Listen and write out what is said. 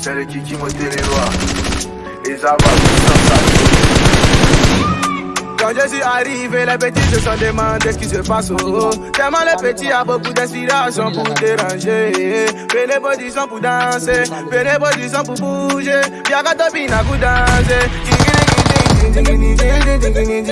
C'est le kiki monter les lois. Et ça. Quand je suis arrivé, les petits se sont demandé ce qui se passe. Tellement les petits a beaucoup d'inspiration pour déranger. Venez position pour danser, venez position pour bouger. Y'a qu'à topina pour danser. Ding